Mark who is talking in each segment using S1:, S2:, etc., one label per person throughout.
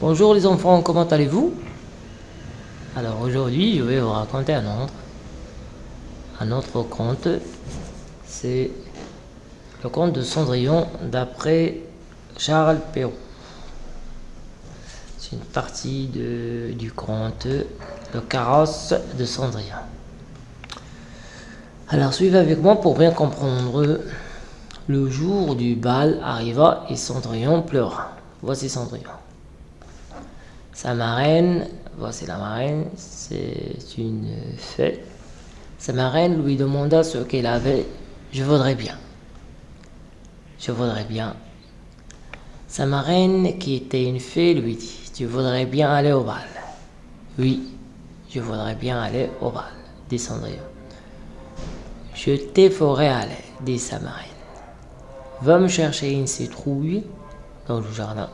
S1: Bonjour les enfants, comment allez-vous? Alors aujourd'hui, je vais vous raconter un autre, un autre conte. C'est le conte de Cendrillon d'après Charles Perrault. C'est une partie du conte Le carrosse de Cendrillon. Alors suivez avec moi pour bien comprendre. Le jour du bal arriva et Cendrillon pleura. Voici Cendrillon. Sa marraine, voici la marraine, c'est une fée. Sa marraine lui demanda ce qu'elle avait. Je voudrais bien. Je voudrais bien. Sa marraine, qui était une fée, lui dit Tu voudrais bien aller au bal? Oui, je voudrais bien aller au bal, dit Cendrillon. Je t'y ferai aller, dit sa marraine. Va me chercher une citrouille dans le jardin.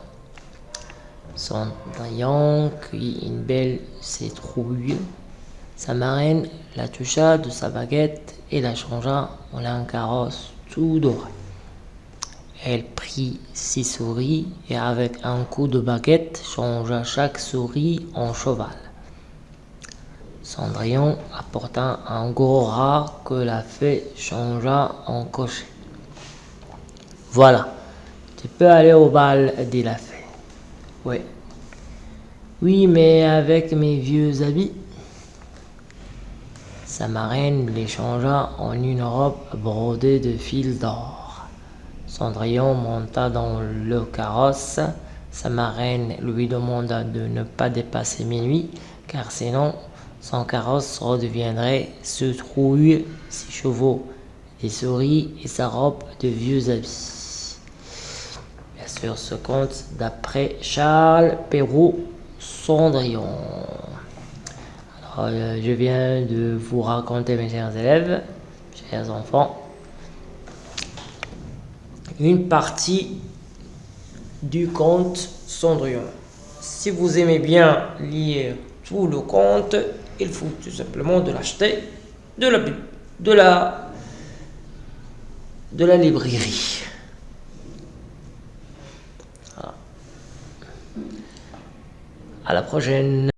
S1: Cendrillon cuit une belle citrouille. Sa marraine la toucha de sa baguette et la changea en un carrosse tout doré. Elle prit six souris et avec un coup de baguette changea chaque souris en cheval. Cendrillon apporta un gros rat que la fée changea en cocher. Voilà, tu peux aller au bal, dit la fée. Oui. Oui, mais avec mes vieux habits. Sa marraine les changea en une robe brodée de fils d'or. Cendrillon monta dans le carrosse. Sa marraine lui demanda de ne pas dépasser minuit, car sinon son carrosse redeviendrait se trouille, ses chevaux, des souris et sa robe de vieux habits sur ce conte d'après Charles Perrault Cendrillon. Alors, euh, je viens de vous raconter, mes chers élèves, chers enfants, une partie du conte Cendrillon. Si vous aimez bien lire tout le conte, il faut tout simplement de l'acheter de la, de la, de la librairie. À la prochaine